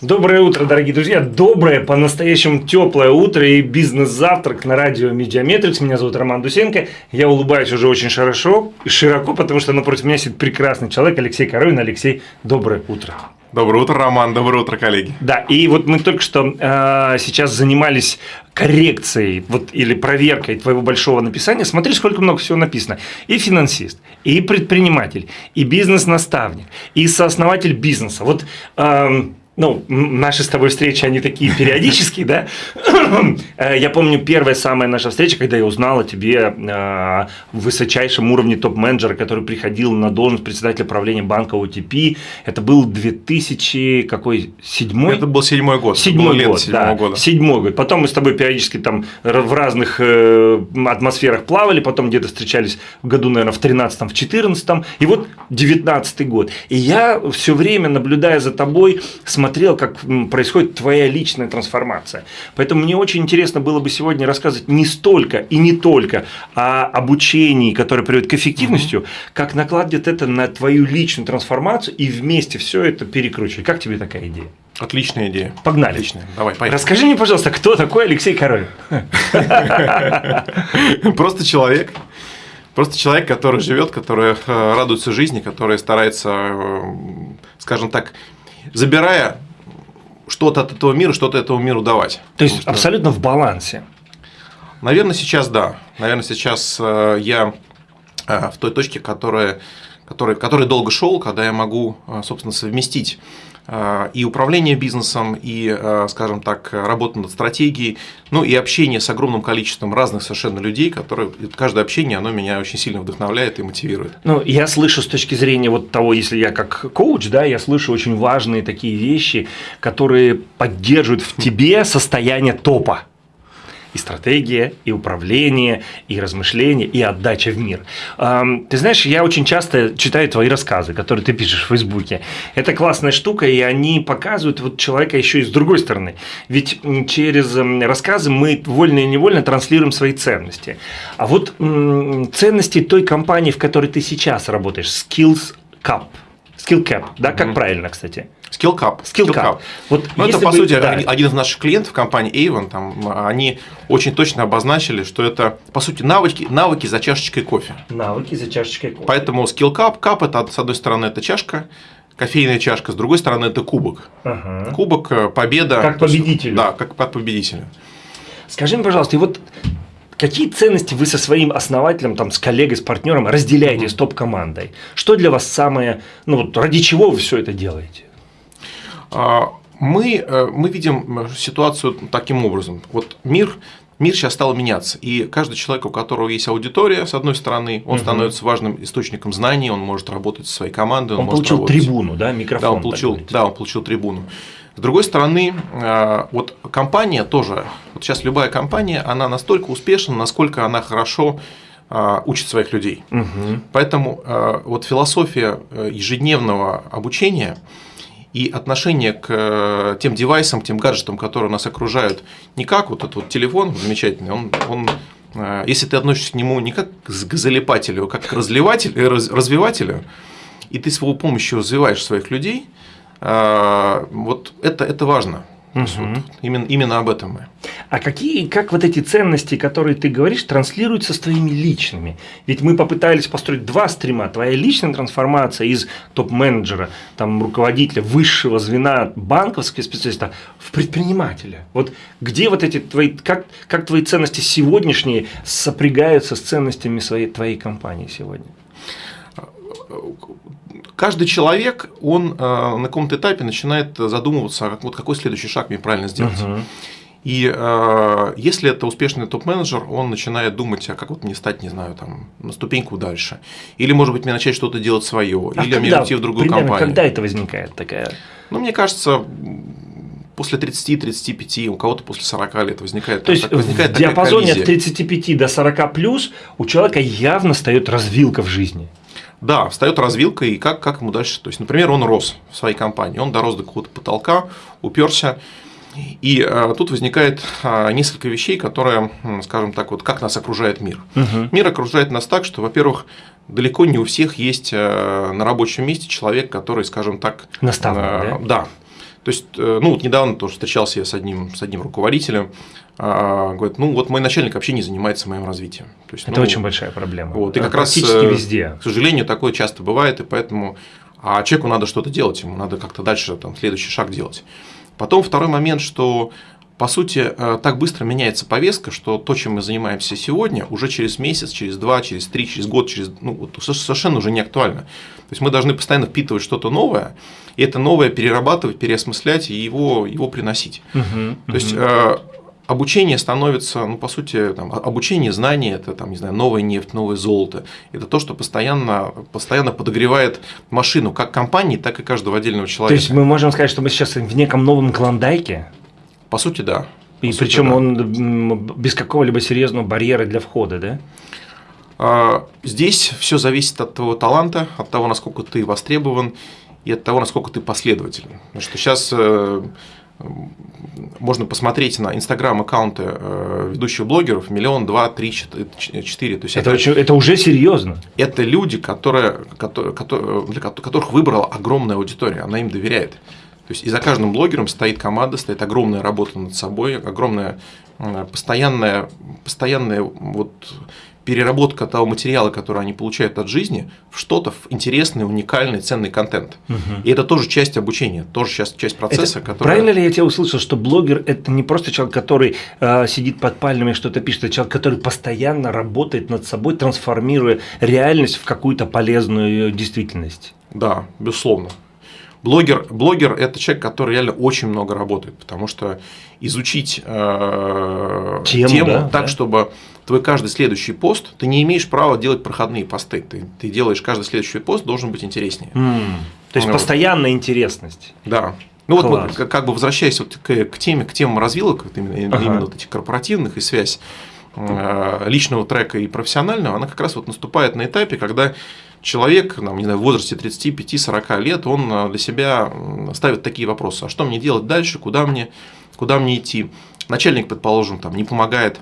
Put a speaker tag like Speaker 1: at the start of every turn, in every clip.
Speaker 1: Доброе утро, дорогие друзья. Доброе, по-настоящему теплое утро и бизнес-завтрак на радио Mediametrics. Меня зовут Роман Дусенко. Я улыбаюсь уже очень хорошо и широко, потому что напротив меня сидит прекрасный человек Алексей Коровин. Алексей, доброе утро.
Speaker 2: Доброе утро, Роман. Доброе утро, коллеги.
Speaker 1: Да, и вот мы только что э, сейчас занимались коррекцией вот, или проверкой твоего большого написания. Смотри, сколько много всего написано. И финансист, и предприниматель, и бизнес-наставник, и сооснователь бизнеса. Вот э, ну, наши с тобой встречи, они такие периодические, да? Э, я помню первая самая наша встреча, когда я узнал о тебе э, высочайшем уровне топ-менеджера, который приходил на должность председателя правления банка OTP. Это был 2000, какой, седьмой?
Speaker 2: Это был седьмой год.
Speaker 1: Седьмой год, да, года. седьмой год. Потом мы с тобой периодически там в разных э, атмосферах плавали, потом где-то встречались в году, наверное, в 13 в 14 и вот 19 год. И я все время, наблюдая за тобой, смотрел смотрел, как происходит твоя личная трансформация. Поэтому мне очень интересно было бы сегодня рассказывать не столько и не только о обучении, которое приводит к эффективности, угу. как накладывать это на твою личную трансформацию и вместе все это перекручивать. Как тебе такая идея?
Speaker 2: Отличная идея.
Speaker 1: Погнали.
Speaker 2: Отличная. Давай, поехали.
Speaker 1: Расскажи мне, пожалуйста, кто такой Алексей Король?
Speaker 2: Просто человек. Просто человек, который живет, который э, радуется жизни, который старается, э, скажем так, забирая что-то от этого мира, что-то этому миру давать.
Speaker 1: То есть что... абсолютно в балансе.
Speaker 2: Наверное, сейчас да. Наверное, сейчас э, я э, в той точке, которая, которая, которая долго шел, когда я могу, э, собственно, совместить и управление бизнесом, и, а, скажем так, работа над стратегией, ну и общение с огромным количеством разных совершенно людей, которые каждое общение, оно меня очень сильно вдохновляет и мотивирует.
Speaker 1: Ну, я слышу с точки зрения вот того, если я как коуч, да, я слышу очень важные такие вещи, которые поддерживают в тебе состояние топа и стратегия, и управление, и размышление, и отдача в мир. Ты знаешь, я очень часто читаю твои рассказы, которые ты пишешь в Фейсбуке. Это классная штука, и они показывают вот человека еще и с другой стороны. Ведь через рассказы мы вольно и невольно транслируем свои ценности. А вот ценности той компании, в которой ты сейчас работаешь, Skills Cup, Skill Cap, да, как mm-hmm. правильно, кстати?
Speaker 2: Skill Cup.
Speaker 1: Skill Cup.
Speaker 2: Вот ну, это, по бы, сути, да. один из наших клиентов компании Avon, там, они очень точно обозначили, что это, по сути, навыки, навыки за чашечкой кофе.
Speaker 1: Навыки за чашечкой кофе.
Speaker 2: Поэтому Skill Cup, Cup – это, с одной стороны, это чашка, кофейная чашка, с другой стороны, это кубок.
Speaker 1: Ага.
Speaker 2: Кубок, э, победа.
Speaker 1: Как победитель.
Speaker 2: Да, как под победителя.
Speaker 1: Скажи мне, пожалуйста, и вот Какие ценности вы со своим основателем, там, с коллегой, с партнером разделяете mm-hmm. с топ-командой? Что для вас самое, ну вот ради чего вы все это делаете?
Speaker 2: А, мы, э, мы видим ситуацию таким образом. Вот мир мир сейчас стал меняться, и каждый человек, у которого есть аудитория, с одной стороны, он угу. становится важным источником знаний, он может работать со своей командой.
Speaker 1: Он, он получил работать... трибуну, да, микрофон.
Speaker 2: Да, он получил, да, он получил трибуну. С другой стороны, э, вот компания тоже, вот сейчас любая компания, она настолько успешна, насколько она хорошо учит своих людей.
Speaker 1: Угу.
Speaker 2: Поэтому вот философия ежедневного обучения – и отношение к э, тем девайсам, к тем гаджетам, которые нас окружают, не как вот этот вот телефон замечательный, он, он э, если ты относишься к нему не как к залипателю, а как к разливателю, э, развивателю, и ты с его помощью развиваешь своих людей, вот это, это важно. Угу. Вот именно, именно об этом мы.
Speaker 1: А какие, как вот эти ценности, которые ты говоришь, транслируются с твоими личными? Ведь мы попытались построить два стрима. Твоя личная трансформация из топ-менеджера, там, руководителя высшего звена банковского специалиста в предпринимателя. Вот где вот эти твои, как, как твои ценности сегодняшние сопрягаются с ценностями своей, твоей компании сегодня?
Speaker 2: Каждый человек, он э, на каком-то этапе начинает задумываться, вот какой следующий шаг мне правильно сделать. И э, если это успешный топ-менеджер, он начинает думать, а как вот мне стать, не знаю, там, на ступеньку дальше. Или, может быть, мне начать что-то делать свое, а или когда, мне уйти в другую примерно, компанию.
Speaker 1: Когда это возникает такая?
Speaker 2: Ну, мне кажется, после 30-35, у кого-то после 40 лет возникает.
Speaker 1: То есть возникает в диапазоне от 35 до 40 плюс у человека явно встает развилка в жизни.
Speaker 2: Да, встает развилка, и как, как ему дальше. То есть, например, он рос в своей компании, он дорос до какого-то потолка, уперся. И э, тут возникает э, несколько вещей, которые, скажем так, вот как нас окружает мир.
Speaker 1: Угу.
Speaker 2: Мир окружает нас так, что, во-первых, далеко не у всех есть э, на рабочем месте человек, который, скажем так,
Speaker 1: наставник, э,
Speaker 2: да? да. То есть, э, ну вот недавно тоже встречался я с одним, с одним руководителем, а, говорит, ну вот мой начальник вообще не занимается моим развитием.
Speaker 1: То есть, это
Speaker 2: ну,
Speaker 1: очень большая проблема.
Speaker 2: Вот, и как раз везде. К сожалению, такое часто бывает, и поэтому а человеку надо что-то делать, ему надо как-то дальше там, следующий шаг делать. Потом второй момент, что по сути, э, так быстро меняется повестка, что то, чем мы занимаемся сегодня, уже через месяц, через два, через три, через год, через, ну, вот, совершенно уже не актуально. То есть мы должны постоянно впитывать что-то новое, и это новое перерабатывать, переосмыслять и его, его приносить. Угу, то есть э, обучение становится, ну, по сути, там, обучение, знания – это, там, не знаю, новая нефть, новое золото. Это то, что постоянно, постоянно подогревает машину как компании, так и каждого отдельного человека.
Speaker 1: То есть мы можем сказать, что мы сейчас в неком новом клондайке?
Speaker 2: По сути, да.
Speaker 1: И По причем сути, да. он без какого-либо серьезного барьера для входа, да?
Speaker 2: А, здесь все зависит от твоего таланта, от того, насколько ты востребован и от того, насколько ты последователен. Потому что сейчас э, можно посмотреть на инстаграм-аккаунты э, ведущих блогеров миллион, два, три, четыре. То
Speaker 1: есть это, это, очень, это уже серьезно.
Speaker 2: Это люди, которые, которые, для которых выбрала огромная аудитория, она им доверяет. То есть и за каждым блогером стоит команда, стоит огромная работа над собой, огромная постоянная, постоянная вот переработка того материала, который они получают от жизни, в что-то в интересный, уникальный, ценный контент. Угу. И это тоже часть обучения, тоже сейчас часть процесса,
Speaker 1: это, который. Правильно ли я тебя услышал, что блогер это не просто человек, который э, сидит под пальмами что-то пишет, это человек, который постоянно работает над собой, трансформируя реальность в какую-то полезную действительность?
Speaker 2: Да, безусловно. Блогер, блогер – это человек, который реально очень много работает, потому что изучить э, тему, тему да, так, да. чтобы твой каждый следующий пост, ты не имеешь права делать проходные посты, ты, ты делаешь каждый следующий пост, должен быть интереснее. Mm.
Speaker 1: То есть, вот. постоянная интересность.
Speaker 2: Да. Ну вот, как, как бы возвращаясь вот к, к теме, к темам развилок, вот именно, ага. именно вот этих корпоративных и связь э, личного трека и профессионального, она как раз вот наступает на этапе, когда человек, там, не знаю, в возрасте 35-40 лет, он э, для себя ставит такие вопросы. А что мне делать дальше? Куда мне, куда мне идти? Начальник, предположим, там, не помогает.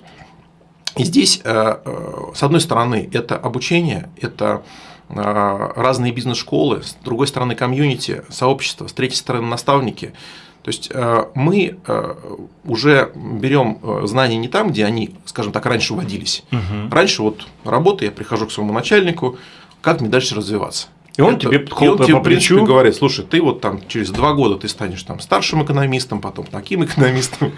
Speaker 2: И здесь, э, э, с одной стороны, это обучение, это разные бизнес-школы, с другой стороны, комьюнити, сообщество, с третьей стороны, наставники. То есть мы уже берем знания не там, где они, скажем так, раньше вводились. Угу. Раньше вот работа, я прихожу к своему начальнику, как мне дальше развиваться.
Speaker 1: И он это, тебе
Speaker 2: и он тебе, в принципе, говорит, слушай, ты вот там через два года ты станешь там старшим экономистом, потом таким экономистом.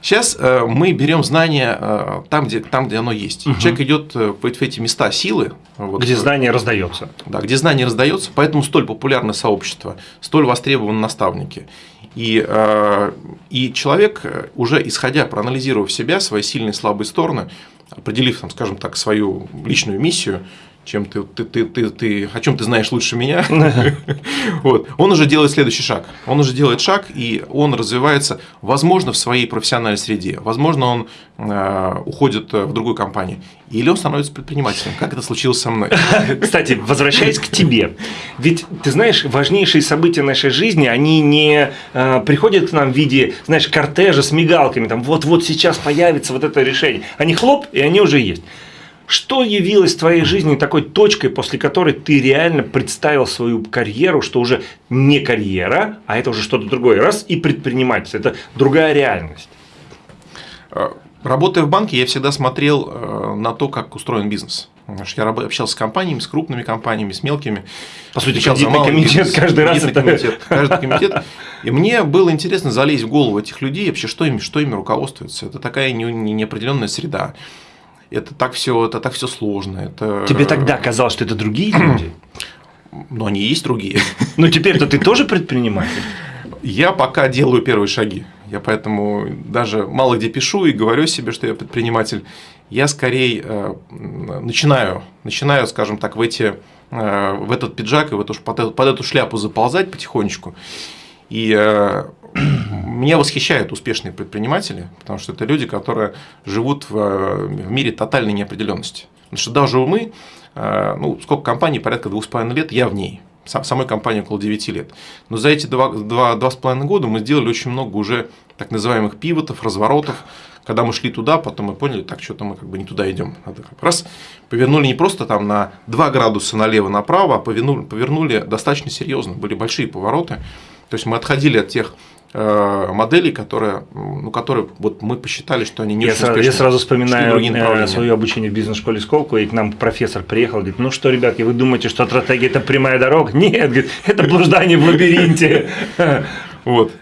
Speaker 2: Сейчас э, мы берем знания э, там, где, там, где оно есть. Угу. Человек идет э, в, эти места силы.
Speaker 1: Вот, где знание раздается.
Speaker 2: Да, где знание раздается, поэтому столь популярное сообщество, столь востребованы наставники. И, э, и человек, э, уже исходя, проанализировав себя, свои сильные и слабые стороны, определив, там, скажем так, свою личную миссию, чем ты, ты, ты, ты, ты, о чем ты знаешь лучше меня, вот, он уже делает следующий шаг. Он уже делает шаг, и он развивается, возможно, в своей профессиональной среде, возможно, он э, уходит в другую компанию, или он становится предпринимателем, как это случилось со мной.
Speaker 1: Кстати, возвращаясь к тебе, ведь ты знаешь, важнейшие события нашей жизни, они не э, приходят к нам в виде, знаешь, кортежа с мигалками, там вот-вот сейчас появится вот это решение. Они хлоп, и они уже есть. Что явилось в твоей жизни такой точкой, после которой ты реально представил свою карьеру, что уже не карьера, а это уже что-то другое, раз, и предпринимательство, это другая реальность?
Speaker 2: А, работая в банке, я всегда смотрел э, на то, как устроен бизнес. Я общался с компаниями, с крупными компаниями, с мелкими.
Speaker 1: По сути, кредитный комитет бизнес, каждый раз. Это...
Speaker 2: Комитет, каждый комитет. И мне было интересно залезть в голову этих людей, вообще, что ими, что ими руководствуется. Это такая неопределенная среда это так все, это так все сложно. Это...
Speaker 1: Тебе тогда казалось, что это другие люди?
Speaker 2: Ну, они есть другие.
Speaker 1: Ну, теперь-то ты тоже предприниматель?
Speaker 2: Я пока делаю первые шаги. Я поэтому даже мало где пишу и говорю себе, что я предприниматель. Я скорее э, начинаю, начинаю, скажем так, в, эти, э, в этот пиджак и в эту, под, под эту шляпу заползать потихонечку. И э, меня восхищают успешные предприниматели, потому что это люди, которые живут в, в мире тотальной неопределенности. Потому что даже мы, э, ну, сколько компаний, порядка двух с половиной лет, я в ней. Самой компании около 9 лет. Но за эти два, два, два с половиной года мы сделали очень много уже так называемых пивотов, разворотов, когда мы шли туда, потом мы поняли, так что-то мы как бы не туда идем. Надо как раз повернули не просто там на 2 градуса налево-направо, а повернули, повернули достаточно серьезно. Были большие повороты. То есть мы отходили от тех э, моделей, которые, ну, которые вот мы посчитали, что они не
Speaker 1: я
Speaker 2: очень
Speaker 1: сразу. Я сразу вспоминаю э, свое обучение в бизнес-школе Сколково, и к нам профессор приехал, говорит, ну что, ребятки, вы думаете, что стратегия – это прямая дорога? Нет, говорит, это блуждание в лабиринте.
Speaker 2: Вот,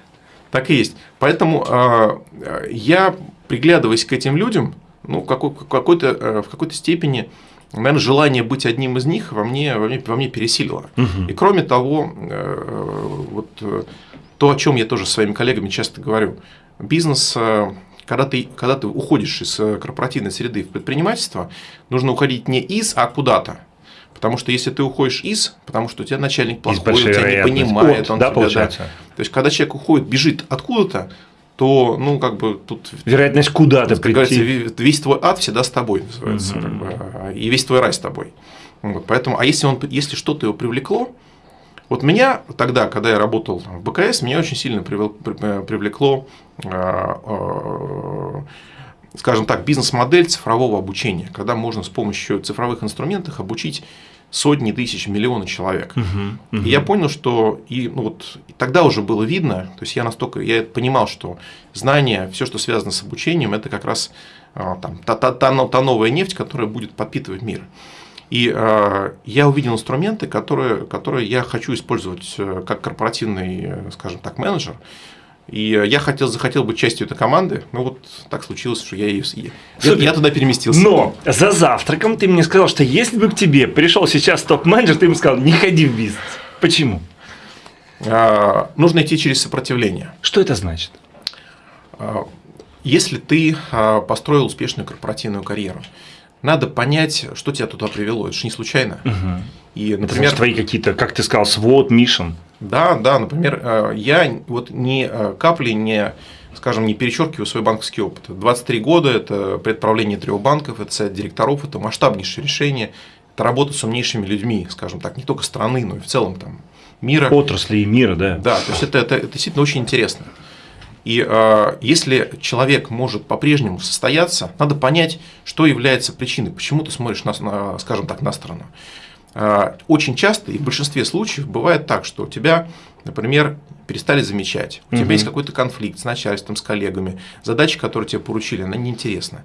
Speaker 2: так и есть. Поэтому э, я, приглядываясь к этим людям, ну, какой, какой-то, э, в какой-то степени, наверное, желание быть одним из них во мне, во мне, во мне пересилило. И кроме того, э, вот э, то, о чем я тоже со своими коллегами часто говорю, бизнес, э, когда ты, когда ты уходишь из э, корпоративной среды в предпринимательство, нужно уходить не из, а куда-то. Потому что если ты уходишь из, потому что у тебя начальник плохой, он тебя не понимает,
Speaker 1: От,
Speaker 2: он
Speaker 1: да,
Speaker 2: тебя,
Speaker 1: получается?
Speaker 2: То есть, когда человек уходит, бежит откуда-то, то, ну, как бы тут
Speaker 1: Вероятность куда-то прийти.
Speaker 2: ве- весь твой ад всегда с тобой называется,
Speaker 1: Мгм.
Speaker 2: как бы, а, и весь твой рай с тобой. Вот, поэтому, а если, он, если что-то его привлекло, вот меня тогда, когда я работал в БКС, меня очень сильно э, привлекло, а, а, скажем так, бизнес-модель цифрового обучения, когда можно с помощью цифровых инструментов обучить сотни тысяч, миллионы человек.
Speaker 1: Мгм, мгм.
Speaker 2: И я понял, что и, ну вот, и тогда уже было видно, то есть я настолько, я понимал, что знания, все, что связано с обучением, это как раз там, та, та, та, та новая нефть, которая будет подпитывать мир. И а, я увидел инструменты, которые, которые я хочу использовать э, как корпоративный, э, скажем так, менеджер. И э, я хотел, захотел быть частью этой команды, но вот так случилось, что я, ее, я, я туда переместился.
Speaker 1: Но за завтраком ты мне сказал, что если бы к тебе пришел сейчас топ-менеджер, ты бы сказал, не ходи в бизнес. Почему?
Speaker 2: А, нужно идти через сопротивление.
Speaker 1: Что это значит?
Speaker 2: Если ты построил успешную корпоративную карьеру, надо понять, что тебя туда привело. Это же не случайно. И,
Speaker 1: Это
Speaker 2: например,
Speaker 1: значит, твои какие-то, как ты сказал, свод, мишен.
Speaker 2: да, да, например, э, я вот ни э, капли не, скажем, не перечеркиваю свой банковский опыт. 23 года – это предправление трех банков, это совет директоров, это масштабнейшее решение, это работа с умнейшими людьми, скажем так, не только страны, но и в целом там мира.
Speaker 1: Отрасли и мира, да.
Speaker 2: Да, то есть это, это, это действительно очень интересно. И э, если человек может по-прежнему состояться, надо понять, что является причиной, почему ты смотришь, на, на, скажем так, на сторону. Э, очень часто и в большинстве случаев бывает так, что тебя, например, перестали замечать, у
Speaker 1: Мгм.
Speaker 2: тебя есть какой-то конфликт с начальством, с коллегами, задача, которую тебе поручили, она неинтересна.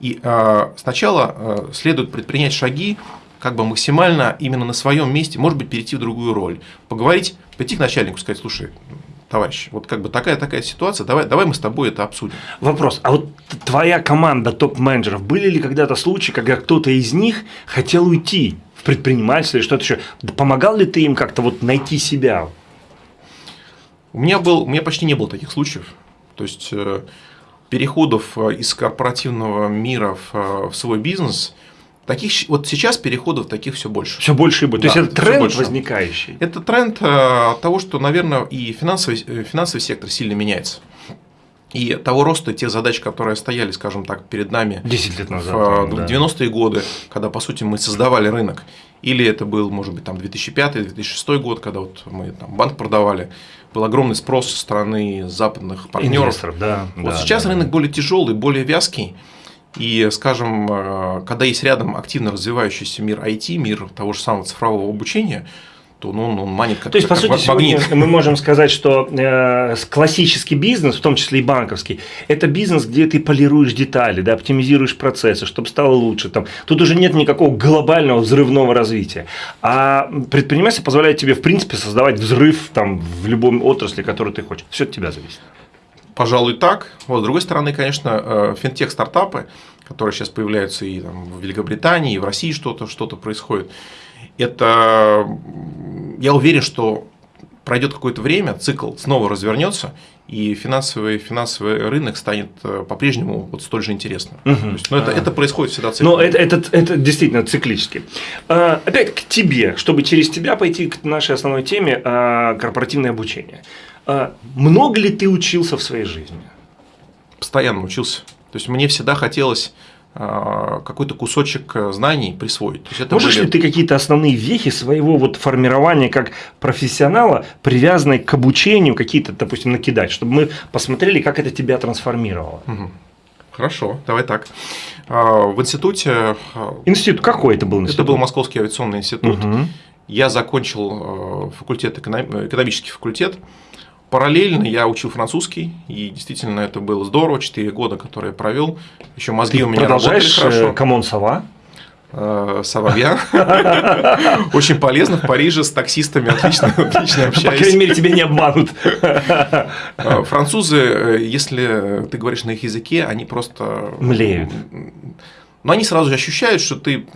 Speaker 2: И э, сначала э, следует предпринять шаги, как бы максимально именно на своем месте, может быть, перейти в другую роль, поговорить, пойти к начальнику, сказать, слушай, товарищ, вот как бы такая-такая ситуация, давай, давай мы с тобой это обсудим.
Speaker 1: Вопрос, а вот твоя команда топ-менеджеров, были ли когда-то случаи, когда кто-то из них хотел уйти в предпринимательство или что-то еще? Помогал ли ты им как-то вот найти себя?
Speaker 2: У меня, был, у меня почти не было таких случаев. То есть э, переходов э, из корпоративного мира в, э, в свой бизнес, таких, вот сейчас переходов таких все больше.
Speaker 1: Все больше и больше.
Speaker 2: Да,
Speaker 1: То есть это тренд
Speaker 2: больше.
Speaker 1: возникающий.
Speaker 2: Это тренд э, того, что, наверное, и финансовый, э, финансовый сектор сильно меняется. И того роста тех задач, которые стояли, скажем так, перед нами
Speaker 1: 10 лет назад.
Speaker 2: в э,
Speaker 1: да.
Speaker 2: 90-е годы, когда, по сути, мы создавали рынок. Или это был, может быть, там 2005-2006 год, когда вот мы там банк продавали. Был огромный спрос со стороны западных партнеров.
Speaker 1: Инвесторов, да.
Speaker 2: Вот
Speaker 1: да,
Speaker 2: сейчас
Speaker 1: да,
Speaker 2: рынок
Speaker 1: да.
Speaker 2: более тяжелый, более вязкий. И, скажем, э, когда есть рядом активно развивающийся мир IT, мир того же самого цифрового обучения, то ну, он, он манит как,
Speaker 1: То есть, по
Speaker 2: как
Speaker 1: сути,
Speaker 2: магнит.
Speaker 1: мы можем сказать, что э, классический бизнес, в том числе и банковский, это бизнес, где ты полируешь детали, да, оптимизируешь процессы, чтобы стало лучше. Там. Тут уже нет никакого глобального взрывного развития. А предпринимательство позволяет тебе, в принципе, создавать взрыв там, в любом отрасли, которую ты хочешь. Все от тебя зависит.
Speaker 2: Пожалуй, так. Вот, с другой стороны, конечно, э, финтех-стартапы, которые сейчас появляются и там, в Великобритании, и в России что-то что происходит, это, я уверен, что пройдет какое-то время, цикл снова развернется, и финансовый, финансовый рынок станет э, по-прежнему вот столь же интересным.
Speaker 1: Мгм.
Speaker 2: То есть, ну, это,
Speaker 1: А.
Speaker 2: это происходит всегда циклом.
Speaker 1: Но это, это, это действительно циклически. А, Опять к тебе, чтобы через тебя пойти к нашей основной теме а, корпоративное обучение. А, Много ли ты учился в своей жизни?
Speaker 2: Постоянно учился. То есть, мне всегда хотелось э, какой-то кусочек э, знаний присвоить. То есть, это
Speaker 1: Можешь
Speaker 2: были-
Speaker 1: ли ты какие-то основные вехи своего вот формирования как профессионала, привязанные к обучению, какие-то, допустим, накидать, чтобы мы посмотрели, как это тебя трансформировало?
Speaker 2: Мгм. Хорошо, давай так. А, В институте, а,
Speaker 1: Институт какой это был институт?
Speaker 2: это был Московский авиационный институт,
Speaker 1: Мгм.
Speaker 2: я закончил факультет, экономический факультет, Параллельно я учил французский, и действительно это было здорово, 4 года, которые я провел. Еще
Speaker 1: мозги-то
Speaker 2: у меня работали хорошо.
Speaker 1: Comment ça
Speaker 2: va? Ça va bien. Очень полезно в Париже с таксистами отлично, отлично общаюсь.
Speaker 1: По крайней мере, тебя не обманут.
Speaker 2: Французы, если ты говоришь на их языке, они просто...
Speaker 1: Млеют.
Speaker 2: Но они сразу же ощущают, что ты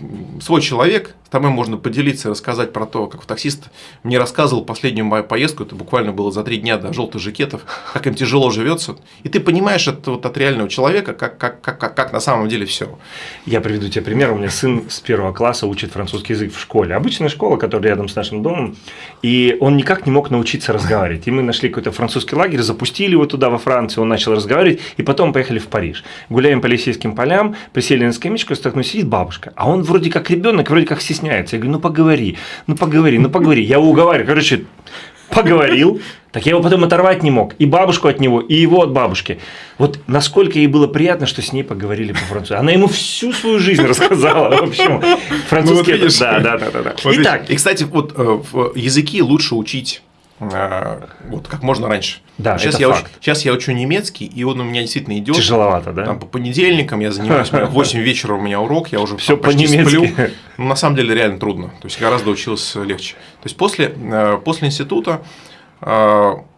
Speaker 2: свой человек, с тобой можно поделиться и рассказать про то, как таксист мне рассказывал последнюю мою поездку, это буквально было за три дня до желтых жакетов, как им тяжело живется. И ты понимаешь это вот от реального человека, как, как, как, как, как на самом деле все.
Speaker 1: Я приведу тебе пример. У меня сын с первого класса учит французский язык в школе. Обычная школа, которая рядом с нашим домом. И он никак не мог научиться разговаривать. И мы нашли какой-то французский лагерь, запустили его туда, во Францию, он начал разговаривать, и потом поехали в Париж. Гуляем по Елисейским полям, присели на скамеечку, столкнусь, сидит бабушка, а он вроде как ребенок, вроде как стесняется. Я говорю, ну поговори, ну поговори, ну поговори. Я его уговариваю, короче, поговорил, так я его потом оторвать не мог. И бабушку от него, и его от бабушки. Вот насколько ей было приятно, что с ней поговорили по-французски. Она ему всю свою жизнь рассказала. В общем, французский ну, вот
Speaker 2: да, да, да, да. Вот Итак. И, кстати, вот э, языки лучше учить вот как можно раньше.
Speaker 1: Да,
Speaker 2: сейчас,
Speaker 1: это
Speaker 2: я
Speaker 1: факт.
Speaker 2: Уч, сейчас я учу немецкий, и он у меня действительно идет.
Speaker 1: Тяжеловато, да?
Speaker 2: Там, по понедельникам я занимаюсь, в 8 вечера у меня урок, я уже
Speaker 1: Все по-немецки. сплю.
Speaker 2: Но на самом деле реально трудно. То есть гораздо учился легче. То есть после, э, после института э,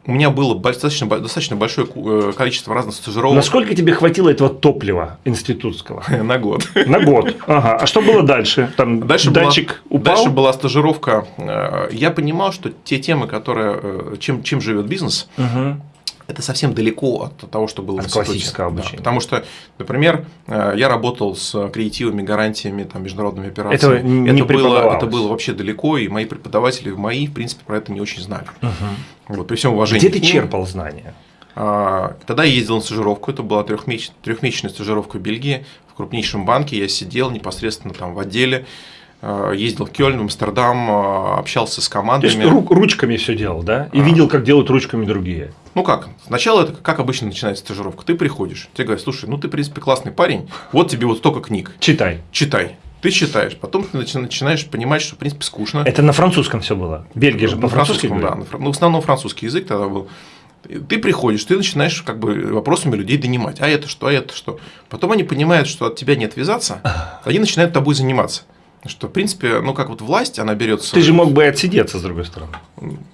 Speaker 2: у меня было достаточно, достаточно большое э, количество разных стажировок.
Speaker 1: Насколько тебе хватило этого топлива институтского?
Speaker 2: На год.
Speaker 1: На год. Ага. А что было дальше? Там
Speaker 2: дальше
Speaker 1: датчик
Speaker 2: была,
Speaker 1: упал?
Speaker 2: Дальше была стажировка. Э, я понимал, что те темы, которые, э, чем, чем живет бизнес, угу это совсем далеко от того, что было
Speaker 1: от
Speaker 2: в
Speaker 1: классического обучения. Да,
Speaker 2: потому что, например, я работал с креативами, гарантиями, там, международными операциями.
Speaker 1: Это, не
Speaker 2: это, было, это было вообще далеко, и мои преподаватели, мои, в принципе, про это не очень знали. Угу. Вот, при всем уважении.
Speaker 1: Где ты черпал знания?
Speaker 2: А, тогда я ездил на стажировку, это была трехмесячная, стажировка в Бельгии, в крупнейшем банке, я сидел непосредственно там в отделе, ездил в Кёльн, в Амстердам, а, общался с командами.
Speaker 1: То есть рук, ручками все делал, да? И а. видел, как делают ручками другие.
Speaker 2: Ну как? Сначала это как обычно начинается стажировка. Ты приходишь, тебе говорят, слушай, ну ты, в принципе, классный парень, вот тебе вот столько книг.
Speaker 1: Читай.
Speaker 2: Читай. Ты читаешь, потом ты начинаешь понимать, что, в принципе, скучно.
Speaker 1: Это на французском все было. Бельгия же по-французски
Speaker 2: да. Ну, в основном французский язык тогда был. Ты приходишь, ты начинаешь как бы вопросами людей донимать. А это что, а это что? Потом они понимают, что от тебя не отвязаться, они начинают тобой заниматься. Что, в принципе, ну как вот власть, она берется.
Speaker 1: Ты же мог бы отсидеться, с другой стороны.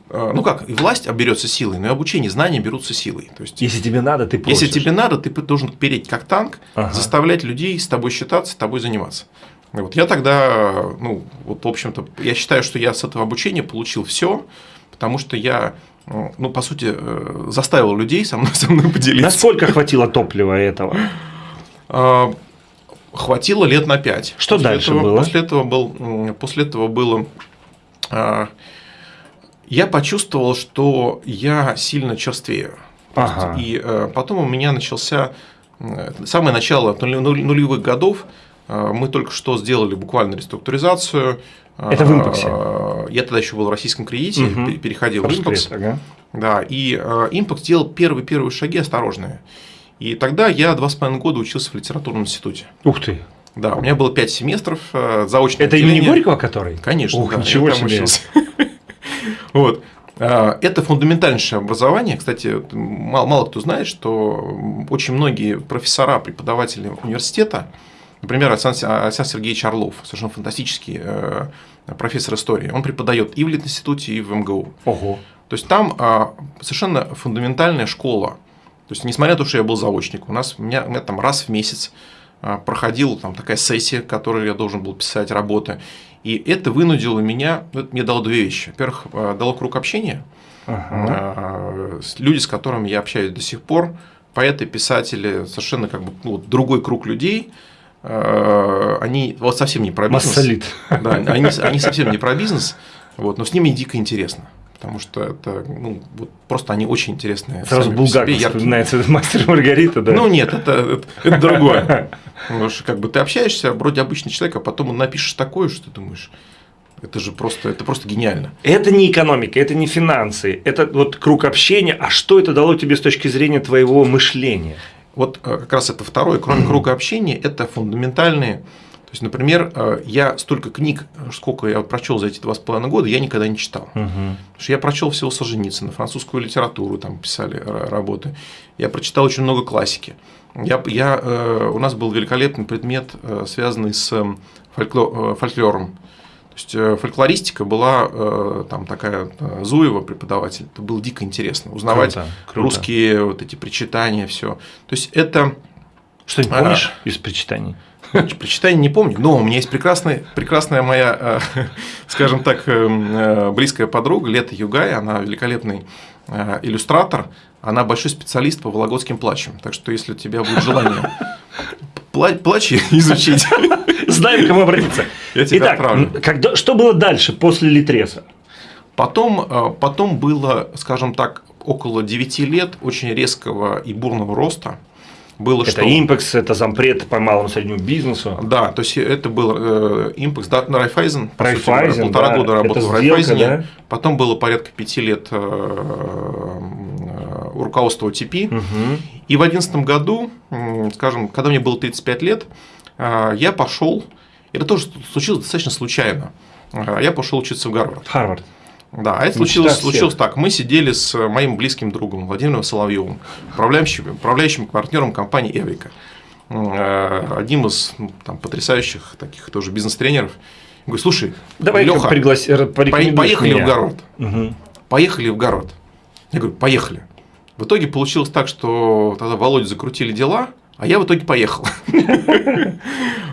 Speaker 2: А, ну как, и власть берется силой, но и обучение, знания берутся силой. То есть,
Speaker 1: если тебе надо, ты
Speaker 2: просишь. Если тебе надо, ты должен переть как танк, ага. заставлять людей с тобой считаться, с тобой заниматься. Вот я тогда, ну, вот, в общем-то, я считаю, что я с этого обучения получил все, потому что я ну, по сути, э, заставил людей со мной, со мной поделиться.
Speaker 1: Насколько хватило топлива этого?
Speaker 2: Хватило лет на пять.
Speaker 1: Что после дальше
Speaker 2: этого,
Speaker 1: было?
Speaker 2: После этого, был, после этого было... А, я почувствовал, что я сильно черствею.
Speaker 1: Ага.
Speaker 2: И э, потом у меня начался самое начало нулевых годов, Э, мы только что сделали буквально реструктуризацию.
Speaker 1: Это в импаксе?
Speaker 2: Э, я тогда еще был в российском кредите, угу. переходил в импакс. Ага. Да, и импакс делал первые-первые шаги осторожные. И тогда я два с половиной года учился в литературном институте.
Speaker 1: Ух ты!
Speaker 2: Да, у меня было пять семестров э, заочное
Speaker 1: Это отделение. имени Горького который?
Speaker 2: Конечно,
Speaker 1: Ух,
Speaker 2: да,
Speaker 1: ничего себе.
Speaker 2: Вот. Это фундаментальнейшее образование. Кстати, мало, мало кто знает, что очень многие профессора, преподаватели университета, Например, Александр Сергеевич Орлов, совершенно фантастический э, профессор истории. Он преподает и в Литинституте, и в МГУ.
Speaker 1: Ого.
Speaker 2: То есть там а, совершенно фундаментальная школа. То есть, несмотря на то, что я был заочник, у нас у меня, у меня там раз в месяц а, проходила там такая сессия, в которой я должен был писать работы. И это вынудило меня, ну, это мне дало две вещи. Во-первых, а, дало круг общения. Ага. Люди, с которыми я общаюсь до сих пор, поэты, писатели, совершенно как бы ну, другой круг людей – они вот совсем не про бизнес.
Speaker 1: Массолит.
Speaker 2: Да, они, они совсем не про бизнес, вот, но с ними дико интересно. Потому что это, ну, вот просто они очень интересные.
Speaker 1: Сразу Булгаков вспоминается мастер Маргарита, да?
Speaker 2: Ну нет, это, это, это другое. Потому что как бы ты общаешься, вроде обычный человек, а потом напишешь такое, что ты думаешь, это же просто, это просто гениально.
Speaker 1: Это не экономика, это не финансы, это вот круг общения. А что это дало тебе с точки зрения твоего мышления?
Speaker 2: Вот э, как раз это второе, кроме круга общения, это фундаментальные, то есть, например, э, я столько книг, сколько я прочел за эти два с половиной года, я никогда не читал.
Speaker 1: Угу.
Speaker 2: Потому что я прочел всего Солженицына, французскую литературу, там писали работы. Я прочитал очень много классики. Я, я, э, у нас был великолепный предмет, э, связанный с фольклор, фольклором. То есть фольклористика была там такая Зуева преподаватель. Это было дико интересно узнавать
Speaker 1: Круто, круто.
Speaker 2: русские вот эти причитания, все. То есть это
Speaker 1: что-нибудь помнишь а, из причитаний?
Speaker 2: Прочитания не помню, но у меня есть прекрасная, прекрасная моя, э, скажем так, э, э, близкая подруга Лета Югай, она великолепный иллюстратор, она большой специалист по вологодским плачам. Так что, если у тебя будет желание плачи изучить,
Speaker 1: знаем, к кому обратиться.
Speaker 2: Я тебя
Speaker 1: Итак,
Speaker 2: отправлю.
Speaker 1: Когда, что было дальше, после Литреса?
Speaker 2: Потом, потом было, скажем так, около 9 лет очень резкого и бурного роста было
Speaker 1: это
Speaker 2: что?
Speaker 1: импекс, это зампред по малому среднему бизнесу.
Speaker 2: Да, то есть это был э, импекс, да, на Райфайзен,
Speaker 1: Райфайзен,
Speaker 2: полтора
Speaker 1: да,
Speaker 2: года работал
Speaker 1: это
Speaker 2: в Райфайзене,
Speaker 1: да?
Speaker 2: потом было порядка пяти лет э, э, руководства ОТП,
Speaker 1: Угу.
Speaker 2: и в одиннадцатом году, м, скажем, когда мне было 35 лет, я пошел, это тоже случилось достаточно случайно, я пошел учиться в Гарвард.
Speaker 1: Харвард.
Speaker 2: Да, а это случилось, случилось так. Мы сидели с моим близким другом Владимиром Соловьевым, управляющим, управляющим партнером компании Эврика, Э, одним из ну, там, потрясающих таких тоже бизнес-тренеров. Я говорю, слушай,
Speaker 1: Давай
Speaker 2: Леха,
Speaker 1: пригласи, порекомендуешь
Speaker 2: поехали
Speaker 1: меня.
Speaker 2: в Гарвард.
Speaker 1: Мгм.
Speaker 2: Поехали в Гарвард. Я говорю, поехали. В итоге получилось так, что тогда Володя закрутили дела, а я в итоге поехал.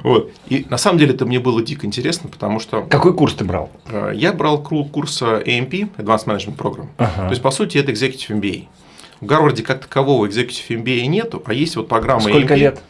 Speaker 2: Вот. И на самом деле это мне было дико интересно, потому что
Speaker 1: Какой курс ты брал?
Speaker 2: э, я брал курс э, AMP, Advanced Management Program.
Speaker 1: Ага.
Speaker 2: То есть, по сути, это Executive MBA. В Гарварде как такового Executive MBA нету, а есть вот программа
Speaker 1: Сколько
Speaker 2: AMP.
Speaker 1: лет?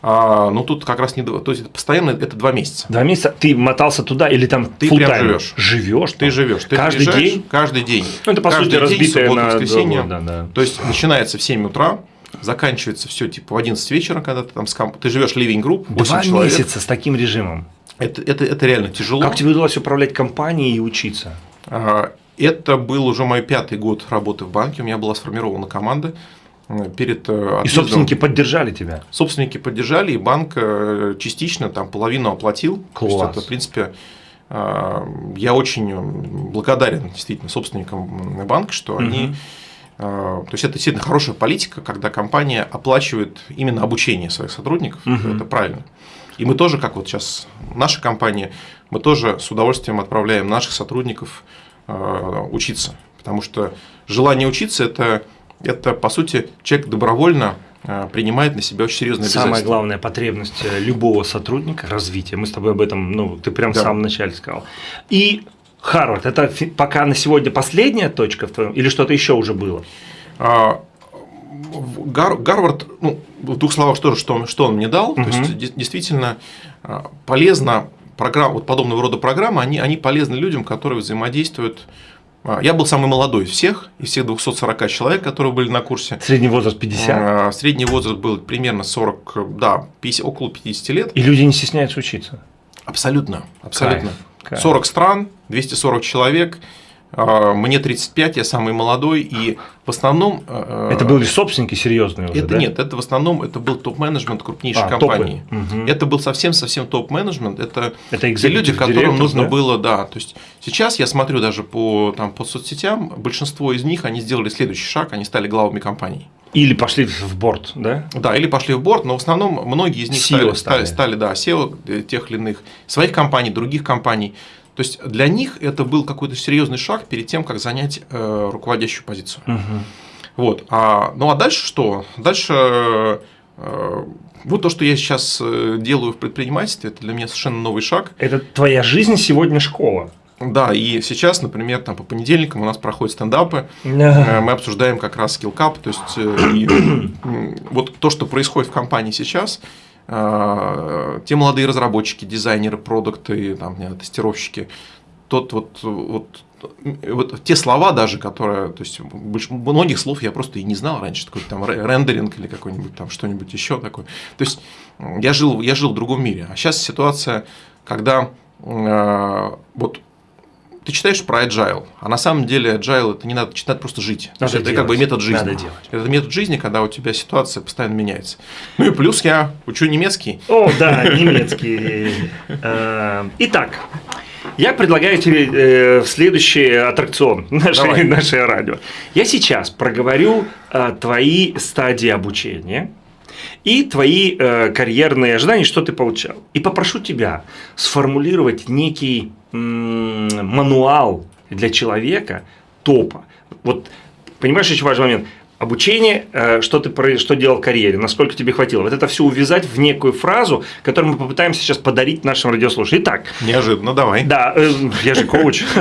Speaker 2: А, ну, тут как раз не два, то есть, это постоянно это два месяца.
Speaker 1: Два месяца. Ты мотался туда или там
Speaker 2: Ты прям живешь.
Speaker 1: Живешь.
Speaker 2: Ты живешь, ты
Speaker 1: Каждый день?
Speaker 2: Каждый день.
Speaker 1: Ну, это, по
Speaker 2: Каждый
Speaker 1: сути,
Speaker 2: день,
Speaker 1: разбитое
Speaker 2: суббота,
Speaker 1: на
Speaker 2: воскресенье.
Speaker 1: года, да.
Speaker 2: То есть, начинается в 7 утра, заканчивается все типа в 11 вечера, когда ты там с комп- Ты живешь living group, 8
Speaker 1: Два
Speaker 2: человек.
Speaker 1: месяца с таким режимом.
Speaker 2: Это, это, это реально тяжело.
Speaker 1: Как тебе удалось управлять компанией и учиться?
Speaker 2: А, Это был уже мой пятый год работы в банке. У меня была сформирована команда э, перед э,
Speaker 1: И собственники поддержали тебя.
Speaker 2: Собственники поддержали, и банк э, частично там половину оплатил. То есть
Speaker 1: Класс.
Speaker 2: это, в принципе, я очень благодарен действительно собственникам банка, что они
Speaker 1: Мгм.
Speaker 2: э, то есть это действительно хорошая политика, когда компания оплачивает именно обучение своих сотрудников.
Speaker 1: Мгм.
Speaker 2: Это правильно. И мы тоже, как вот сейчас наша компания, мы тоже с удовольствием отправляем наших сотрудников э, учиться. Потому что желание учиться это, это по сути, человек добровольно э, принимает на себя очень серьезные
Speaker 1: Самая
Speaker 2: обязательства.
Speaker 1: главная потребность э, любого сотрудника – развитие. Мы с тобой об этом, ну, ты прям в
Speaker 2: Да.
Speaker 1: самом начале сказал. И Харвард – это пока на сегодня последняя точка в твоем, или что-то еще уже было?
Speaker 2: А, Гар- Гарвард, ну, в двух словах, что, что, он, что он мне дал, то
Speaker 1: Мгм.
Speaker 2: есть де- действительно а, полезно, программ, вот подобного рода программы, они, они полезны людям, которые взаимодействуют. А, Я был самый молодой из всех, из всех 240 человек, которые были на курсе.
Speaker 1: Средний возраст 50.
Speaker 2: А, Средний возраст был примерно 40, да, 50, около 50 лет.
Speaker 1: И люди не стесняются учиться.
Speaker 2: Абсолютно, абсолютно.
Speaker 1: Кайф.
Speaker 2: 40 стран, 240 человек. а, Мне 35, я самый молодой, и в основном... э,
Speaker 1: Это были собственники серьезные уже,
Speaker 2: Это
Speaker 1: да?
Speaker 2: нет, это в основном это был топ-менеджмент крупнейших
Speaker 1: А,
Speaker 2: компаний.
Speaker 1: топы. Мгм.
Speaker 2: Это был совсем-совсем топ-менеджмент. Это,
Speaker 1: Это
Speaker 2: те люди, которым нужно
Speaker 1: да?
Speaker 2: было, да. То есть сейчас я смотрю даже по, там, по соцсетям, большинство из них они сделали следующий шаг, они стали главами компаний.
Speaker 1: Или пошли в борт, да?
Speaker 2: Да, или пошли в борт, но в основном многие из них стали, стали,
Speaker 1: стали.
Speaker 2: да, SEO э, тех или иных своих компаний, других компаний. То есть для них это был какой-то серьезный шаг перед тем, как занять э, руководящую позицию.
Speaker 1: Мгм.
Speaker 2: Вот. А, ну а дальше что? Дальше э, вот то, что я сейчас э, делаю в предпринимательстве, это для меня совершенно новый шаг.
Speaker 1: Это твоя жизнь сегодня школа.
Speaker 2: Да, и сейчас, например, там по понедельникам у нас проходят стендапы, э, мы обсуждаем как раз скиллкап, то есть э, и, м, вот то, что происходит в компании сейчас, э, те молодые разработчики, дизайнеры, продукты, там, тестировщики, тот вот, вот, вот те слова даже, которые, то есть больш- многих слов я просто и не знал раньше, такой там ре- рендеринг или какой-нибудь там что-нибудь еще такое. То есть я жил, я жил в другом мире, а сейчас ситуация, когда э, вот ты читаешь про agile, а на самом деле agile это не надо читать, просто жить.
Speaker 1: Надо
Speaker 2: это
Speaker 1: делать.
Speaker 2: как бы метод жизни.
Speaker 1: Надо делать.
Speaker 2: Это метод жизни, когда у тебя ситуация постоянно меняется. Ну и плюс я учу немецкий.
Speaker 1: О, да, немецкий. Э, Итак, я предлагаю тебе э, следующий аттракцион нашей, нашей радио. Я сейчас проговорю э, твои стадии обучения и твои э, карьерные ожидания, что ты получал. И попрошу тебя сформулировать некий мануал для человека топа. Вот понимаешь, очень важный момент. Обучение, э, что ты что делал в карьере, насколько тебе хватило. Вот это все увязать в некую фразу, которую мы попытаемся сейчас подарить нашим радиослушателям. Итак,
Speaker 2: Неожиданно, давай.
Speaker 1: да, э, я же коуч.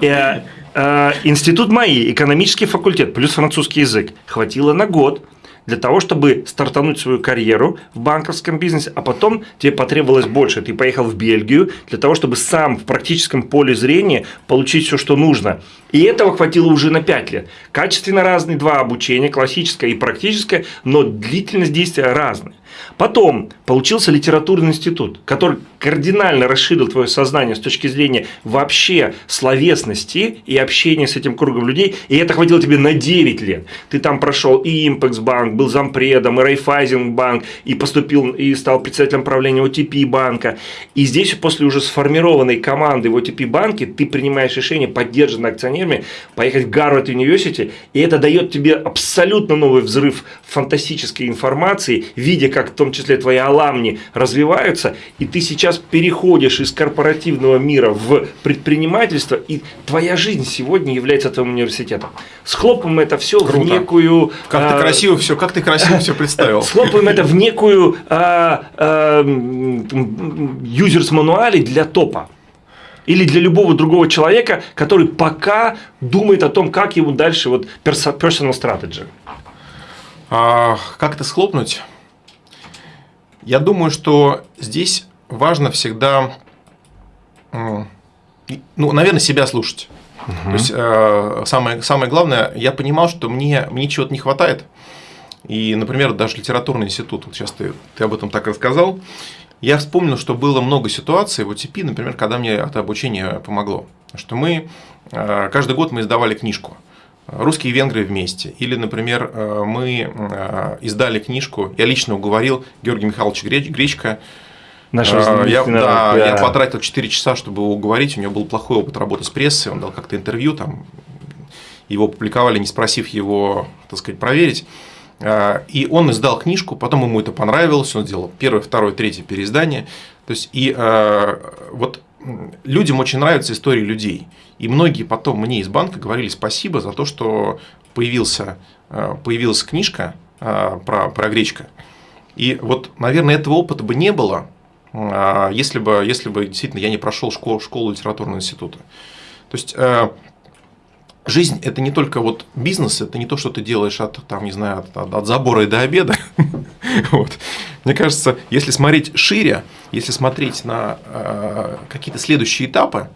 Speaker 1: Э, э, Институт МАИ, экономический факультет, плюс французский язык. Хватило на год для того, чтобы стартануть свою карьеру в банковском бизнесе, а потом тебе потребовалось больше. Ты поехал в Бельгию для того, чтобы сам в практическом поле зрения получить все, что нужно. И этого хватило уже на 5 лет. Качественно разные два обучения, классическое и практическое, но длительность действия разная. Потом получился литературный институт, который кардинально расширил твое сознание с точки зрения вообще словесности и общения с этим кругом людей. И это хватило тебе на 9 лет. Ты там прошел и Импекс банк, был зампредом, и Райфайзен банк, и поступил, и стал председателем правления OTP банка. И здесь после уже сформированной команды в OTP банке ты принимаешь решение, поддержанное акционерами, поехать в Гарвард Университи, и это дает тебе абсолютно новый взрыв фантастической информации, видя, как в том числе твои аламни развиваются, и ты сейчас переходишь из корпоративного мира в предпринимательство, и твоя жизнь сегодня является твоим университетом. Схлопываем это все в
Speaker 2: Круто.
Speaker 1: некую...
Speaker 2: Как
Speaker 1: а,
Speaker 2: ты красиво все, как ты красиво все представил.
Speaker 1: Схлопываем это в некую а, а, юзерс-мануале для топа. Или для любого другого человека, который пока думает о том, как ему дальше вот personal strategy.
Speaker 2: А, как это схлопнуть? Я думаю, что здесь важно всегда, ну, наверное, себя слушать. То есть э, самое, самое главное, я понимал, что мне, мне чего-то не хватает. И, например, даже литературный институт, вот сейчас ты, ты об этом так рассказал, я вспомнил, что было много ситуаций в ОТП, например, когда мне это обучение помогло. Что мы, э, каждый год мы издавали книжку «Русские и венгры вместе». Или, например, э, мы э, издали книжку, я лично уговорил Георгия Михайловича Греч- Гречка,
Speaker 1: Наш
Speaker 2: Э, я, да,
Speaker 1: да.
Speaker 2: я потратил 4 часа, чтобы его уговорить. У него был плохой опыт работы с прессой, он дал как-то интервью, там, его публиковали, не спросив его, так сказать, проверить. И он издал книжку, потом ему это понравилось, он сделал первое, второе, третье переиздание. То есть, и вот людям очень нравятся истории людей. И многие потом мне из банка говорили спасибо за то, что появился, э, появилась книжка э, про, про гречка. И вот, наверное, этого опыта бы не было, а, если бы, если бы действительно я не прошел школу, школу литературного института. То есть э, жизнь это не только вот бизнес, это не то, что ты делаешь от, там, не знаю, от, от- забора и до обеда. Вот. Мне кажется, если смотреть шире, если смотреть на э, какие-то следующие этапы,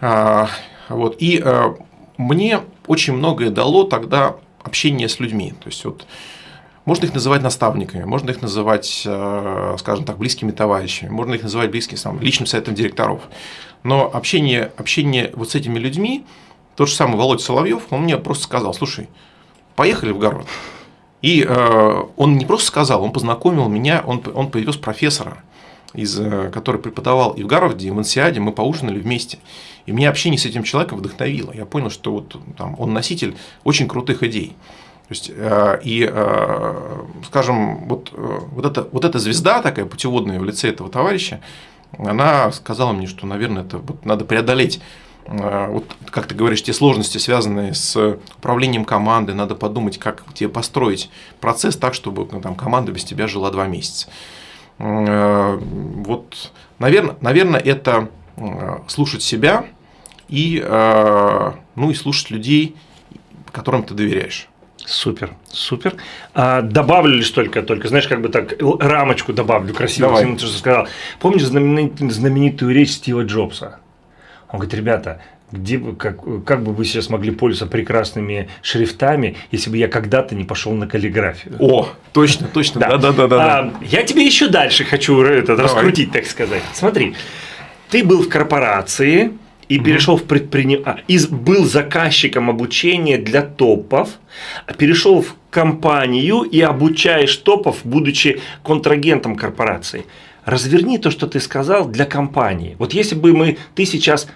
Speaker 2: а, вот, и э, мне очень многое дало тогда общение с людьми. То есть вот можно их называть наставниками, можно их называть, э, скажем так, близкими товарищами, можно их называть близким сам, личным советом директоров. Но общение, общение вот с этими людьми, тот же самый Володя Соловьев, он мне просто сказал, слушай, поехали в Гарвард. И э, он не просто сказал, он познакомил меня, он, он привез профессора, из, э, который преподавал и в Гарварде, и в Ансиаде, мы поужинали вместе. И меня общение с этим человеком вдохновило. Я понял, что вот, там, он носитель очень крутых идей. То есть, э, и, э, скажем, вот, э, вот, эта, вот эта звезда такая путеводная в лице этого товарища, она сказала мне, что, наверное, это вот надо преодолеть вот, как ты говоришь, те сложности, связанные с управлением командой, надо подумать, как тебе построить процесс так, чтобы ну, там, команда без тебя жила два месяца. Э, Вот, наверное, наверное, это э, слушать себя и, э, ну, и слушать людей, которым ты доверяешь.
Speaker 1: Супер, супер. А, добавлю лишь только, только, знаешь, как бы так, рамочку добавлю красиво,
Speaker 2: Давай.
Speaker 1: всему, что сказал. Помнишь знаменит- знаменитую речь Стива Джобса? Он говорит, ребята, где бы, как, как бы вы сейчас могли пользоваться прекрасными шрифтами, если бы я когда-то не пошел на каллиграфию?
Speaker 2: О, точно, точно, да, да, да, да.
Speaker 1: Я тебе еще дальше хочу
Speaker 2: Давай.
Speaker 1: раскрутить, так сказать. Смотри, ты был в корпорации, и угу. перешел в предприниматель, а, и был заказчиком обучения для топов, а перешел в компанию и обучаешь топов, будучи контрагентом корпорации. Разверни то, что ты сказал, для компании. Вот если бы мы, ты сейчас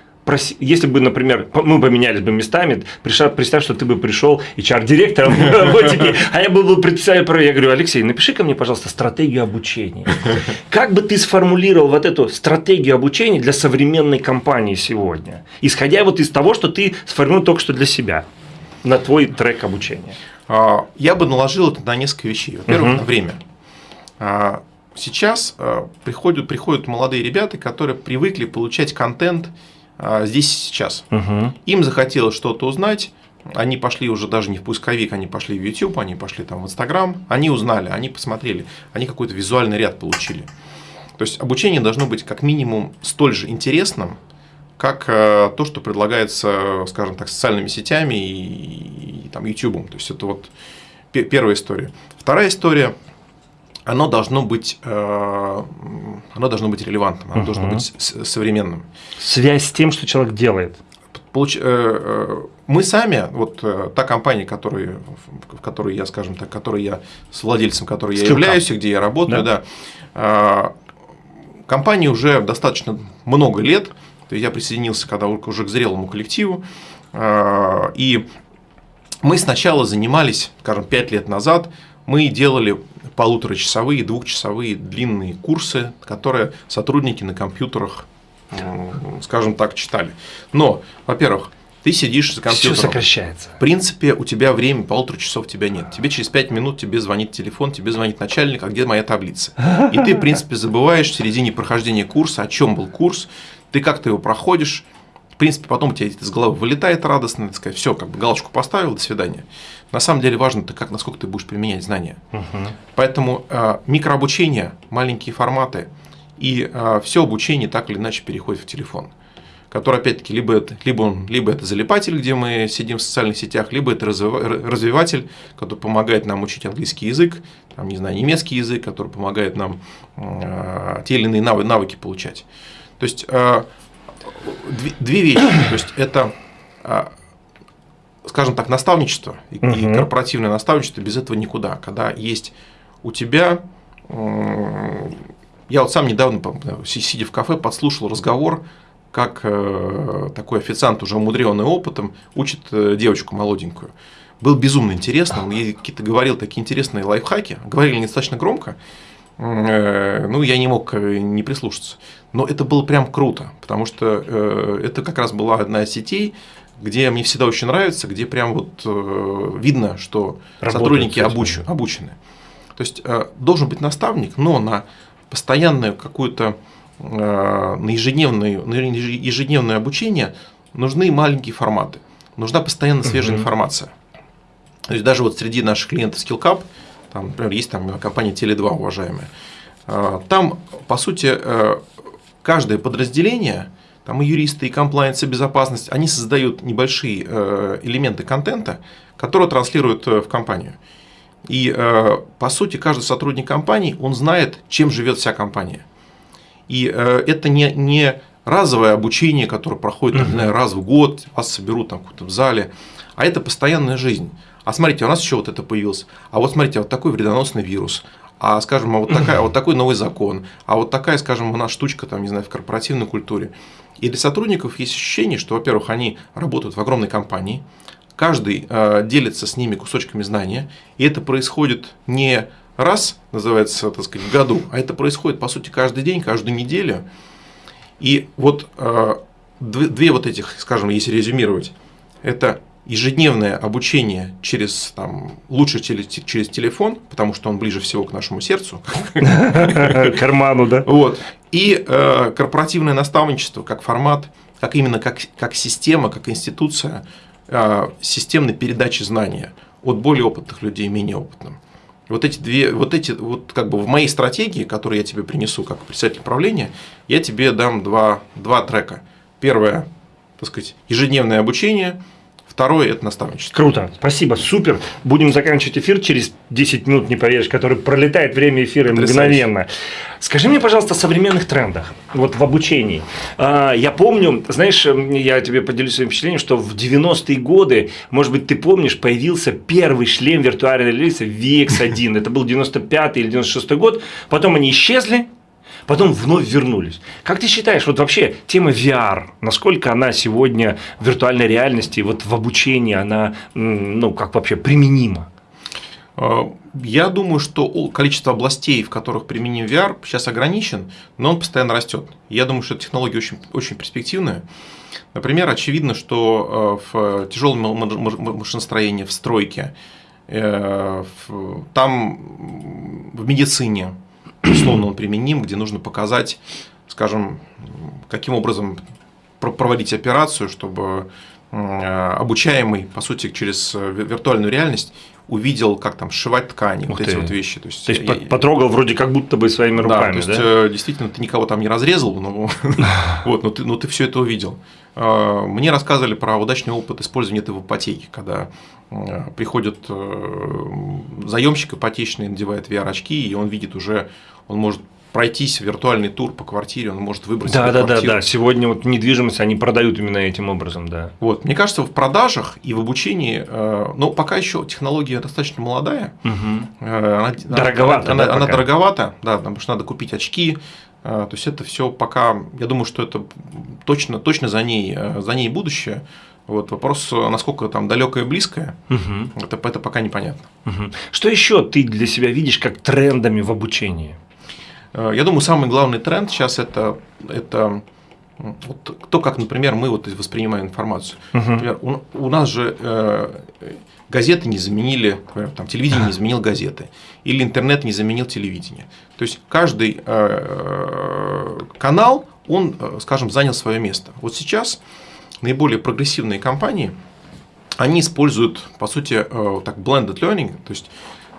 Speaker 1: если бы, например, мы поменялись бы местами, представь, что ты бы пришел HR-директором в роботике, а я был бы председателем, я говорю, Алексей, напиши ко мне, пожалуйста, стратегию обучения. Как бы ты сформулировал вот эту стратегию обучения для современной компании сегодня, исходя вот из того, что ты сформулировал только что для себя, на твой трек обучения?
Speaker 2: А, я бы наложил это на несколько вещей. Во-первых, на время. Сейчас а, приходят, приходят молодые ребята, которые привыкли получать контент а, здесь и сейчас. Угу. Им захотелось что-то узнать, они пошли уже даже не в поисковик, они пошли в YouTube, они пошли там в Instagram, они узнали, они посмотрели, они какой-то визуальный ряд получили. То есть обучение должно быть как минимум столь же интересным, как э, то, что предлагается, скажем так, социальными сетями и, и там, YouTube. То есть это вот первая история. Вторая история оно должно быть, э, оно должно быть релевантным, оно угу. должно быть современным.
Speaker 1: Связь с тем, что человек делает.
Speaker 2: Получ... Э, э, мы сами, вот та компания, которой, в которой я, скажем так, которой я с владельцем, которой я являюсь, где я работаю, да, да компании уже достаточно много лет. То есть я присоединился, когда уже к зрелому коллективу, и мы сначала занимались, скажем, пять лет назад, мы делали полуторачасовые, двухчасовые длинные курсы, которые сотрудники на компьютерах, скажем так, читали. Но, во-первых, ты сидишь за компьютером.
Speaker 1: Все сокращается.
Speaker 2: В принципе, у тебя время полутора часов тебя нет. Тебе через пять минут тебе звонит телефон, тебе звонит начальник, а где моя таблица? И ты, в принципе, забываешь в середине прохождения курса, о чем был курс, ты как-то его проходишь, в принципе, потом у тебя из головы вылетает радостно, так сказать, все, как бы галочку поставил, до свидания. На самом деле важно, то как, насколько ты будешь применять знания. Угу. Поэтому э, микрообучение, маленькие форматы и э, все обучение так или иначе переходит в телефон который, опять-таки, либо это, либо, он, либо это залипатель, где мы сидим в социальных сетях, либо это развиватель, который помогает нам учить английский язык, там, не знаю, немецкий язык, который помогает нам э, те или иные навыки получать. То есть, две, две вещи. То есть это, а, скажем так, наставничество и, угу. и корпоративное наставничество без этого никуда. Когда есть у тебя я вот сам недавно, сидя в кафе, подслушал разговор, как э, такой официант, уже умудренный опытом, учит э, девочку молоденькую. Было безумно интересно, он ей какие-то говорил такие интересные лайфхаки, говорили недостаточно громко, ну, я не мог э, не прислушаться. Но это было прям круто, потому что э, это как раз была одна из сетей, где мне всегда очень нравится, где прям вот видно, что Работает, сотрудники обуч, обучены. То есть должен быть наставник, но на постоянную какую-то на ежедневное, на ежедневное обучение нужны маленькие форматы. Нужна постоянно свежая угу. информация. То есть даже вот среди наших клиентов SkillCup – там, например, есть там компания Теле2, уважаемая. А, там, по сути, э, каждое подразделение, там и юристы, и комплайенс, и безопасность, они создают небольшие э, элементы контента, которые транслируют э, в компанию. И, по сути, каждый сотрудник компании, он знает, чем живет вся компания. И это не, не разовое обучение, которое проходит, не знаю, раз в год, вас соберут там в зале, а это постоянная жизнь а смотрите, у нас еще вот это появилось, а вот смотрите, вот такой вредоносный вирус, а скажем, а вот, такая, вот такой новый закон, а вот такая, скажем, у нас штучка, там, не знаю, в корпоративной культуре. И для сотрудников есть ощущение, что, во-первых, они работают в огромной компании, каждый э, делится с ними кусочками знания, и это происходит не раз, называется, так сказать, в году, а это происходит, по сути, каждый день, каждую неделю. И вот э, две, две вот этих, скажем, если резюмировать, это ежедневное обучение через, там, лучше через, через телефон, потому что он ближе всего к нашему сердцу.
Speaker 1: Карману, да?
Speaker 2: Вот. И э, корпоративное наставничество как формат, как именно как, как система, как институция э, системной передачи знания от более опытных людей менее опытным. Вот эти две, вот эти, вот как бы в моей стратегии, которую я тебе принесу как председатель правления, я тебе дам два, два трека. Первое, так сказать, ежедневное обучение – Второе – это наставничество.
Speaker 1: Круто, спасибо, супер. Будем заканчивать эфир через 10 минут, не поверишь, который пролетает время эфира Потрясающе. мгновенно. Скажи мне, пожалуйста, о современных трендах вот в обучении. А, я помню, знаешь, я тебе поделюсь своим впечатлением, что в 90-е годы, может быть, ты помнишь, появился первый шлем виртуальной реальности VX1. Это был 95 или 96 год. Потом они исчезли, потом вновь вернулись. Как ты считаешь, вот вообще тема VR, насколько она сегодня в виртуальной реальности, вот в обучении, она, ну, как вообще применима?
Speaker 2: А, я думаю, что количество областей, в которых применим VR, сейчас ограничен, но он постоянно растет. Я думаю, что технология очень, очень перспективная. Например, очевидно, что э, в тяжелом машиностроении, в стройке, э, там в медицине, условно он применим, где нужно показать, скажем, каким образом проводить операцию, чтобы обучаемый, по сути, через виртуальную реальность увидел, как там сшивать ткани, Ух вот ты. эти вот вещи.
Speaker 1: То есть, то есть я, потрогал вроде как будто бы своими руками.
Speaker 2: Да, то есть да? Э, действительно ты никого там не разрезал, но, вот, но, ты, но ты все это увидел. А, мне рассказывали про удачный опыт использования этого в ипотеке, когда э, приходит э, заемщик ипотечный, надевает VR-очки, и он видит уже, он может пройтись виртуальный тур по квартире, он может выбрать
Speaker 1: да, да, квартиру. Да, да, Сегодня вот недвижимость они продают именно этим образом, да.
Speaker 2: Вот, мне кажется, в продажах и в обучении, э, ну, пока еще технология достаточно молодая.
Speaker 1: Угу. Она, дороговато.
Speaker 2: Она, да, она дороговата, да, потому что надо купить очки. Э, то есть это все пока, я думаю, что это точно, точно за ней, за ней будущее. Вот вопрос, насколько там далекое и близкое, угу. это, это пока непонятно.
Speaker 1: Угу. Что еще ты для себя видишь как трендами в обучении?
Speaker 2: Э, я думаю, самый главный тренд сейчас это, это вот, то, как, например, мы вот воспринимаем информацию. Угу. Например, у, у нас же э, газеты не заменили, например, там, телевидение не заменил газеты, или интернет не заменил телевидение. То есть каждый э, канал, он, э, скажем, занял свое место. Вот сейчас наиболее прогрессивные компании, они используют, по сути, э, так blended learning, то есть